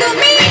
to me.